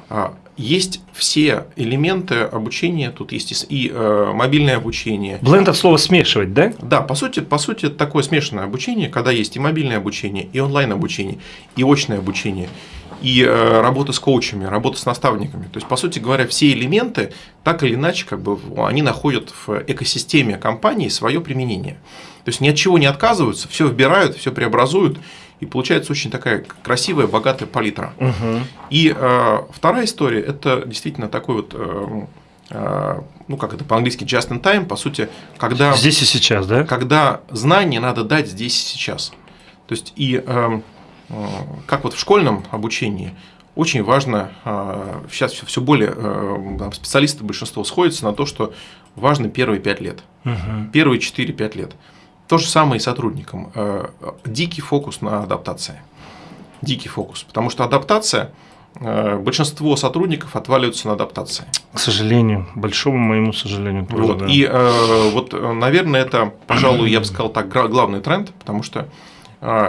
Speaker 2: а, есть все элементы обучения, тут есть и э, мобильное обучение.
Speaker 1: Бленд от слова смешивать, да?
Speaker 2: Да, по сути, по сути, это такое смешанное обучение, когда есть и мобильное обучение, и онлайн обучение, и очное обучение, и э, работа с коучами, работа с наставниками. То есть, по сути говоря, все элементы так или иначе, как бы, они находят в экосистеме компании свое применение. То есть ни от чего не отказываются, все вбирают, все преобразуют и получается очень такая красивая, богатая палитра.
Speaker 1: Угу.
Speaker 2: И э, вторая история – это действительно такой вот, э, э, ну как это по-английски, just in time, по сути, когда…
Speaker 1: Здесь и сейчас, да?
Speaker 2: Когда знания надо дать здесь и сейчас. То есть, и э, э, как вот в школьном обучении очень важно, э, сейчас все более э, специалисты большинство сходятся на то, что важно первые пять лет,
Speaker 1: угу.
Speaker 2: первые 4-5 лет. То же самое и сотрудникам. Э, дикий фокус на адаптации. Дикий фокус. Потому что адаптация, э, большинство сотрудников отваливаются на адаптации.
Speaker 1: К сожалению, большому моему сожалению.
Speaker 2: Тоже, вот. Да. И э, вот, наверное, это, пожалуй, я бы сказал так, главный тренд, потому что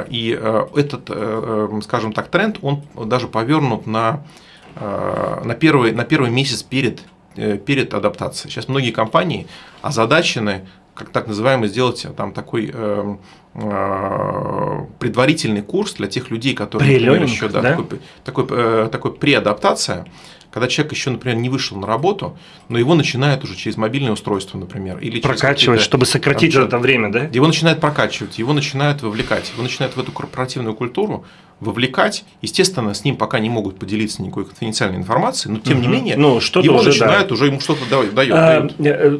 Speaker 2: и этот, скажем так, тренд, он даже повернут на, на, первый, на первый месяц перед перед адаптацией. Сейчас многие компании озадачены как так называемый, сделать э, там такой э, э, предварительный курс для тех людей, которые,
Speaker 1: например, еще
Speaker 2: да, да? такой, такой, э, такой преадаптация, когда человек еще, например, не вышел на работу, но его начинают уже через мобильное устройство, например, или
Speaker 1: прокачивать, чтобы сократить там, это время, да?
Speaker 2: Его начинают прокачивать, его начинают вовлекать, его начинают в эту корпоративную культуру вовлекать. Естественно, с ним пока не могут поделиться никакой конфиденциальной информацией, но тем угу. не менее
Speaker 1: ну, что
Speaker 2: его
Speaker 1: уже
Speaker 2: начинают, да. уже ему что-то дают.
Speaker 1: А, э,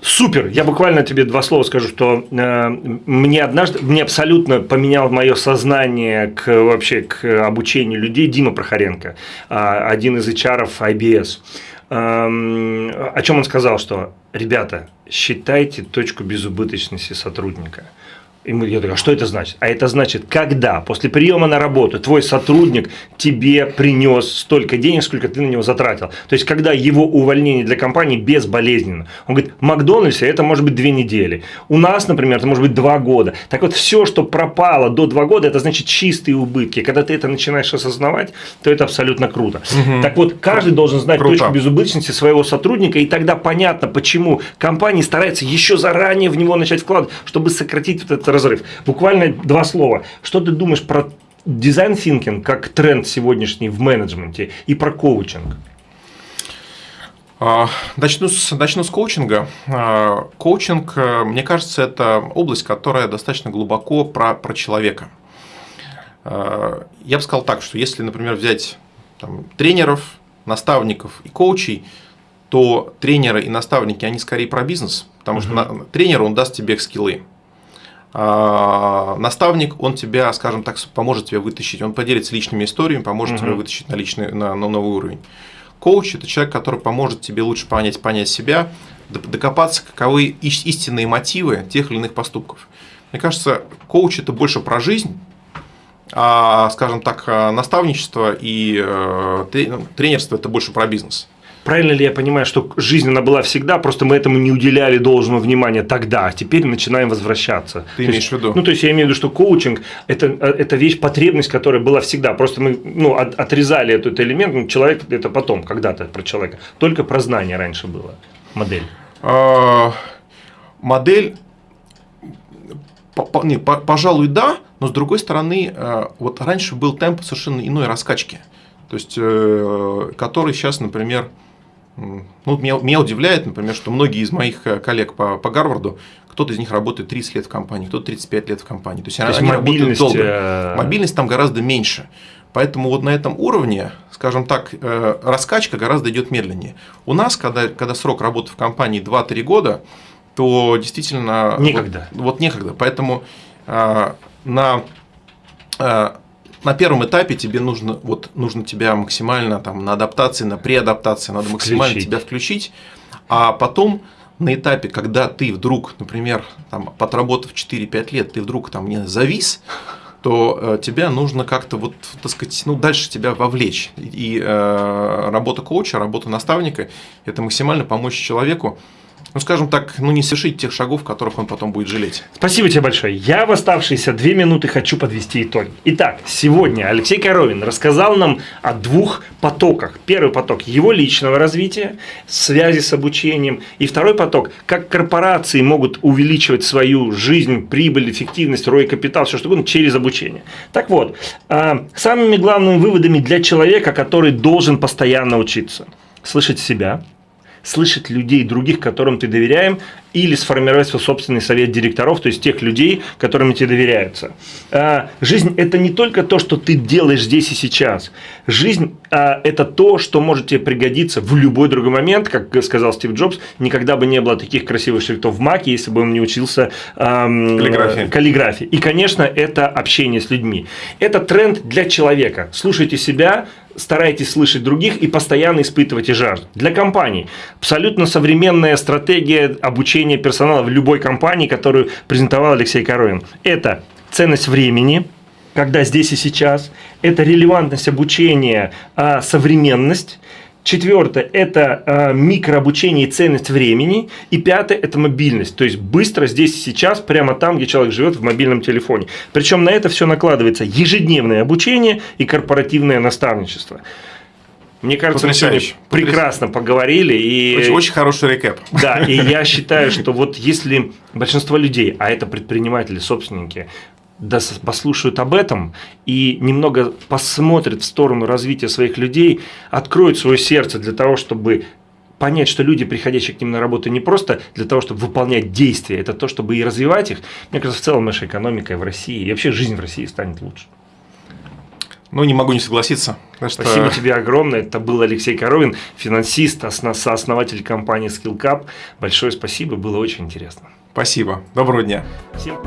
Speaker 1: супер. Я буквально тебе два слова скажу, что э, мне однажды, мне абсолютно поменял мое сознание к вообще к обучению людей Дима Прохоренко, а, один из HR IBS. Эм, о чем он сказал, что ребята, считайте точку безубыточности сотрудника. И мы, я такой, а что это значит? А это значит, когда после приема на работу твой сотрудник тебе принес столько денег, сколько ты на него затратил. То есть, когда его увольнение для компании безболезненно. Он говорит, в Макдональдсе это может быть две недели. У нас, например, это может быть два года. Так вот, все, что пропало до два года, это значит чистые убытки. Когда ты это начинаешь осознавать, то это абсолютно круто. Угу. Так вот, каждый должен знать круто. точку безубыточности своего сотрудника, и тогда понятно, почему компания старается еще заранее в него начать вкладывать, чтобы сократить вот это просто разрыв. Буквально два слова. Что ты думаешь про дизайн thinking как тренд сегодняшний в менеджменте и про коучинг?
Speaker 2: А, начну с, начну с коучинга. А, коучинг, э, мне кажется, это область, которая достаточно глубоко про, про человека. А, я бы сказал так, что если, например, взять там, тренеров, наставников и коучей, то тренеры и наставники, они скорее про бизнес, потому uh-huh. что на, тренер, он даст тебе скиллы. А, наставник, он тебя, скажем так, поможет тебе вытащить, он поделится личными историями, поможет uh-huh. тебе вытащить на, личный, на, на новый уровень. Коуч – это человек, который поможет тебе лучше понять, понять себя, докопаться, каковы истинные мотивы тех или иных поступков. Мне кажется, коуч – это больше про жизнь, а, скажем так, наставничество и э, тренерство – это больше про бизнес.
Speaker 1: Правильно ли я понимаю, что жизнь она была всегда, просто мы этому не уделяли должного внимания тогда, а теперь начинаем возвращаться?
Speaker 2: Ты то имеешь
Speaker 1: есть,
Speaker 2: в виду?
Speaker 1: Ну, то есть я имею в виду, что коучинг это, это вещь, потребность, которая была всегда. Просто мы ну, от, отрезали этот элемент, ну, человек это потом, когда-то про человека. Только про знание раньше было, модель.
Speaker 2: А, модель, не, пожалуй, да, но с другой стороны, э, вот раньше был темп совершенно иной раскачки. То есть, э, который сейчас, например, ну, меня, меня удивляет, например, что многие из моих э, коллег по, по Гарварду, кто-то из них работает 30 лет в компании, кто-то 35 лет в компании. То есть, То они есть работают долго. Э, мобильность там гораздо меньше. Поэтому вот на этом уровне, скажем так, э, раскачка гораздо идет медленнее. У нас, когда, когда срок работы в компании 2-3 года, то действительно...
Speaker 1: Некогда.
Speaker 2: Вот, вот некогда. Поэтому на на первом этапе тебе нужно, вот, нужно тебя максимально там, на адаптации, на преадаптации, надо максимально включить. тебя включить, а потом на этапе, когда ты вдруг, например, там, отработав 4-5 лет, ты вдруг там не завис, то э, тебя нужно как-то вот, так сказать, ну, дальше тебя вовлечь. И э, работа коуча, работа наставника – это максимально помочь человеку ну, скажем так, ну, не совершить тех шагов, которых он потом будет жалеть.
Speaker 1: Спасибо тебе большое. Я в оставшиеся две минуты хочу подвести итоги. Итак, сегодня Алексей Коровин рассказал нам о двух потоках. Первый поток – его личного развития, связи с обучением. И второй поток – как корпорации могут увеличивать свою жизнь, прибыль, эффективность, рой капитал, все что угодно через обучение. Так вот, а, самыми главными выводами для человека, который должен постоянно учиться – слышать себя – слышать людей других, которым ты доверяем, или сформировать свой собственный совет директоров, то есть тех людей, которым тебе доверяются. А, жизнь – это не только то, что ты делаешь здесь и сейчас. Жизнь а, – это то, что может тебе пригодиться в любой другой момент, как сказал Стив Джобс, никогда бы не было таких красивых шрифтов в Маке, если бы он не учился эм, каллиграфии. каллиграфии. И, конечно, это общение с людьми. Это тренд для человека. Слушайте себя, старайтесь слышать других и постоянно испытывайте жажду. Для компаний абсолютно современная стратегия обучения персонала в любой компании, которую презентовал Алексей Коровин. Это ценность времени, когда здесь и сейчас, это релевантность обучения, а современность, Четвертое – это э, микрообучение и ценность времени. И пятое – это мобильность. То есть, быстро здесь и сейчас, прямо там, где человек живет в мобильном телефоне. Причем на это все накладывается ежедневное обучение и корпоративное наставничество. Мне кажется, мы сегодня прекрасно поговорили. И...
Speaker 2: Очень, очень хороший рекэп.
Speaker 1: Да, и я считаю, что вот если большинство людей, а это предприниматели, собственники, да послушают об этом и немного посмотрят в сторону развития своих людей, откроют свое сердце для того, чтобы понять, что люди, приходящие к ним на работу, не просто для того, чтобы выполнять действия, это то, чтобы и развивать их. Мне кажется, в целом наша экономика в России и вообще жизнь в России станет лучше.
Speaker 2: Ну, не могу не согласиться.
Speaker 1: Что... Спасибо тебе огромное. Это был Алексей Коровин, финансист, сооснователь компании SkillCap. Большое спасибо, было очень интересно.
Speaker 2: Спасибо. Доброго дня.
Speaker 1: Всем